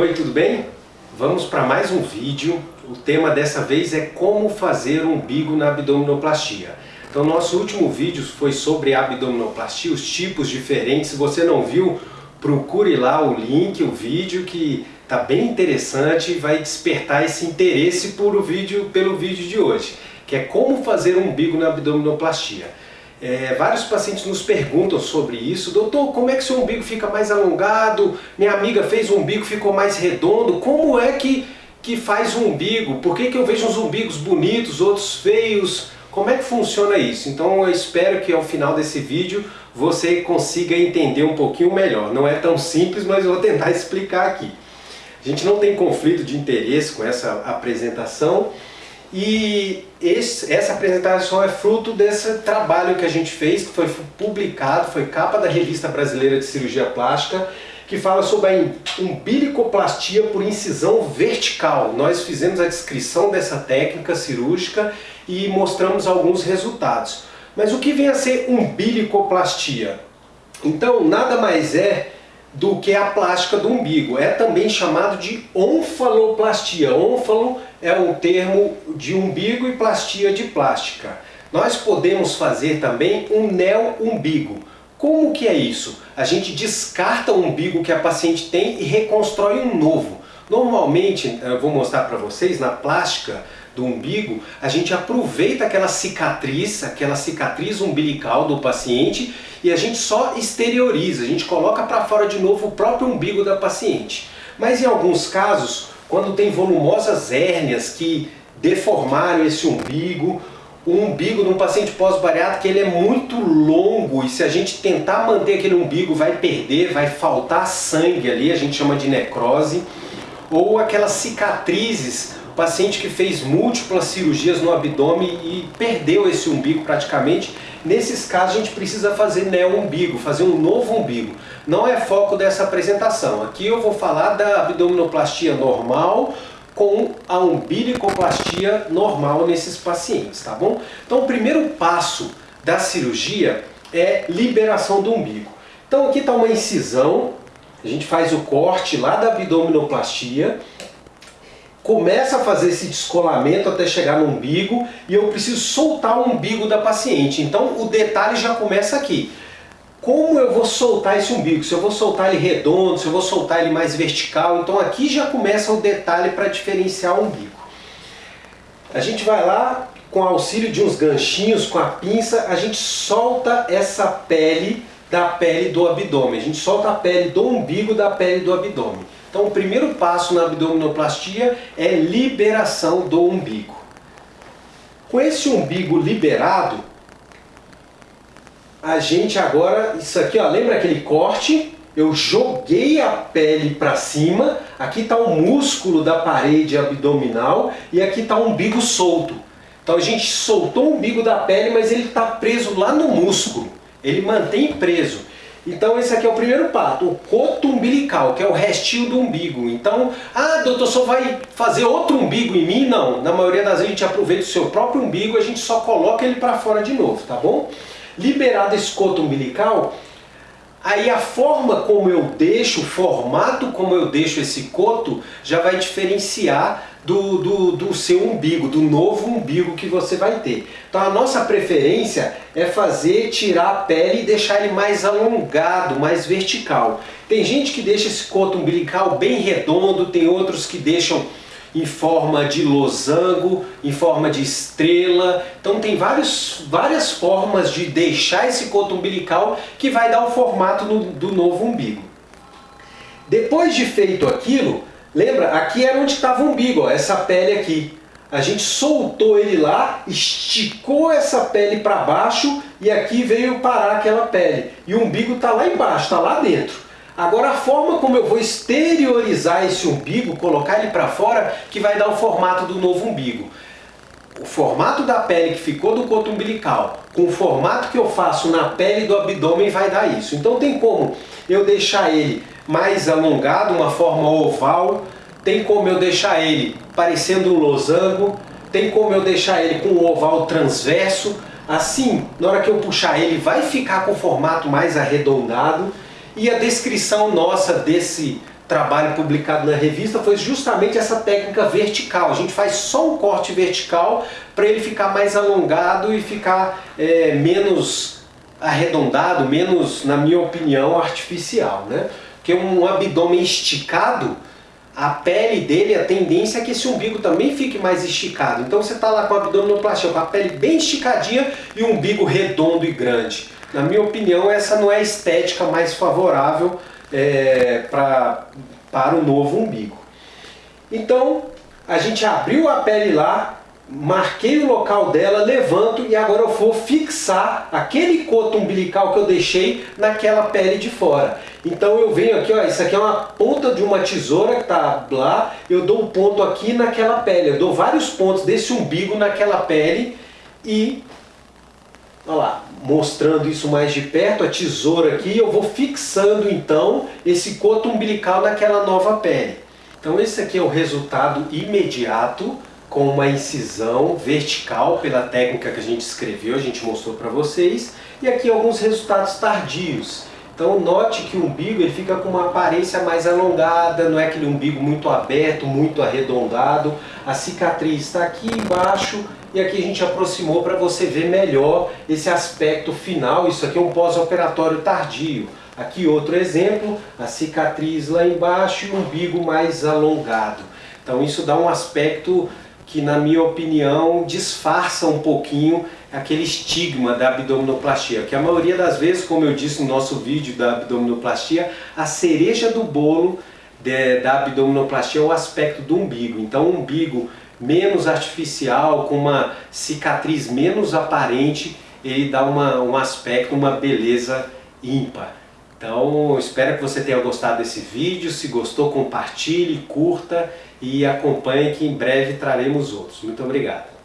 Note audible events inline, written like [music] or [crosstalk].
Oi, tudo bem? Vamos para mais um vídeo. O tema dessa vez é como fazer umbigo na abdominoplastia. Então nosso último vídeo foi sobre abdominoplastia, os tipos diferentes. Se você não viu, procure lá o link, o vídeo que está bem interessante e vai despertar esse interesse por o vídeo, pelo vídeo de hoje, que é como fazer umbigo na abdominoplastia. É, vários pacientes nos perguntam sobre isso. Doutor, como é que seu umbigo fica mais alongado? Minha amiga fez o umbigo, ficou mais redondo. Como é que, que faz o umbigo? Por que, que eu vejo uns umbigos bonitos, outros feios? Como é que funciona isso? Então eu espero que ao final desse vídeo você consiga entender um pouquinho melhor. Não é tão simples, mas eu vou tentar [laughs] explicar aqui. A gente não tem conflito de interesse com essa apresentação. E esse, essa apresentação é fruto desse trabalho que a gente fez, que foi publicado, foi capa da Revista Brasileira de Cirurgia Plástica, que fala sobre a umbilicoplastia por incisão vertical. Nós fizemos a descrição dessa técnica cirúrgica e mostramos alguns resultados. Mas o que vem a ser umbilicoplastia? Então, nada mais é do que a plástica do umbigo. É também chamado de onfaloplastia. Onfalo é um termo de umbigo e plastia de plástica. Nós podemos fazer também um neo-umbigo. Como que é isso? A gente descarta o umbigo que a paciente tem e reconstrói um novo. Normalmente, eu vou mostrar para vocês, na plástica do umbigo, a gente aproveita aquela cicatriz, aquela cicatriz umbilical do paciente e a gente só exterioriza, a gente coloca para fora de novo o próprio umbigo da paciente. Mas em alguns casos, quando tem volumosas hérnias que deformaram esse umbigo, o umbigo de um paciente pós-bariátrico ele é muito longo e se a gente tentar manter aquele umbigo vai perder, vai faltar sangue ali, a gente chama de necrose, ou aquelas cicatrizes paciente que fez múltiplas cirurgias no abdômen e perdeu esse umbigo praticamente, nesses casos a gente precisa fazer neo-umbigo, fazer um novo umbigo. Não é foco dessa apresentação. Aqui eu vou falar da abdominoplastia normal com a umbilicoplastia normal nesses pacientes, tá bom? Então o primeiro passo da cirurgia é liberação do umbigo. Então aqui está uma incisão, a gente faz o corte lá da abdominoplastia, começa a fazer esse descolamento até chegar no umbigo e eu preciso soltar o umbigo da paciente. Então o detalhe já começa aqui. Como eu vou soltar esse umbigo? Se eu vou soltar ele redondo, se eu vou soltar ele mais vertical. Então aqui já começa o detalhe para diferenciar o umbigo. A gente vai lá, com auxílio de uns ganchinhos, com a pinça, a gente solta essa pele da pele do abdômen. A gente solta a pele do umbigo da pele do abdômen. Então o primeiro passo na abdominoplastia é liberação do umbigo. Com esse umbigo liberado, a gente agora, isso aqui, ó, lembra aquele corte? Eu joguei a pele para cima, aqui está o músculo da parede abdominal e aqui está o umbigo solto. Então a gente soltou o umbigo da pele, mas ele está preso lá no músculo. Ele mantém preso. Então esse aqui é o primeiro passo, o coto umbilical, que é o restinho do umbigo. Então, ah, doutor, só vai fazer outro umbigo em mim? Não, na maioria das vezes a gente aproveita o seu próprio umbigo, a gente só coloca ele para fora de novo, tá bom? Liberado esse coto umbilical, aí a forma como eu deixo, o formato como eu deixo esse coto, já vai diferenciar do, do, do seu umbigo, do novo umbigo que você vai ter. Então a nossa preferência é fazer, tirar a pele e deixar ele mais alongado, mais vertical. Tem gente que deixa esse coto umbilical bem redondo, tem outros que deixam em forma de losango, em forma de estrela. Então tem vários, várias formas de deixar esse coto umbilical que vai dar o formato no, do novo umbigo. Depois de feito aquilo, Lembra? Aqui era onde estava o umbigo, ó, essa pele aqui. A gente soltou ele lá, esticou essa pele para baixo e aqui veio parar aquela pele. E o umbigo está lá embaixo, está lá dentro. Agora a forma como eu vou exteriorizar esse umbigo, colocar ele para fora, que vai dar o formato do novo umbigo. O formato da pele que ficou do coto umbilical, com o formato que eu faço na pele do abdômen vai dar isso. Então tem como eu deixar ele mais alongado, uma forma oval, tem como eu deixar ele parecendo um losango, tem como eu deixar ele com um oval transverso, assim, na hora que eu puxar ele vai ficar com o formato mais arredondado, e a descrição nossa desse, trabalho publicado na revista foi justamente essa técnica vertical. A gente faz só um corte vertical para ele ficar mais alongado e ficar é, menos arredondado, menos, na minha opinião, artificial. Né? Porque um abdômen esticado, a pele dele, a tendência é que esse umbigo também fique mais esticado. Então você está lá com a abdominoplastia, com a pele bem esticadinha e um umbigo redondo e grande. Na minha opinião, essa não é a estética mais favorável é, pra, para o novo umbigo. Então, a gente abriu a pele lá, marquei o local dela, levanto e agora eu vou fixar aquele coto umbilical que eu deixei naquela pele de fora. Então eu venho aqui, ó, isso aqui é uma ponta de uma tesoura que está lá, eu dou um ponto aqui naquela pele, eu dou vários pontos desse umbigo naquela pele e Olha lá, mostrando isso mais de perto, a tesoura aqui, eu vou fixando então esse coto umbilical naquela nova pele. Então esse aqui é o resultado imediato com uma incisão vertical pela técnica que a gente escreveu, a gente mostrou para vocês. E aqui alguns resultados tardios. Então note que o umbigo ele fica com uma aparência mais alongada, não é aquele umbigo muito aberto, muito arredondado. A cicatriz está aqui embaixo e aqui a gente aproximou para você ver melhor esse aspecto final. Isso aqui é um pós-operatório tardio. Aqui outro exemplo, a cicatriz lá embaixo e o umbigo mais alongado. Então isso dá um aspecto que na minha opinião disfarça um pouquinho aquele estigma da abdominoplastia, que a maioria das vezes, como eu disse no nosso vídeo da abdominoplastia, a cereja do bolo de, da abdominoplastia é o aspecto do umbigo. Então um umbigo menos artificial, com uma cicatriz menos aparente, ele dá uma, um aspecto, uma beleza ímpar. Então, espero que você tenha gostado desse vídeo. Se gostou, compartilhe, curta e acompanhe que em breve traremos outros. Muito obrigado.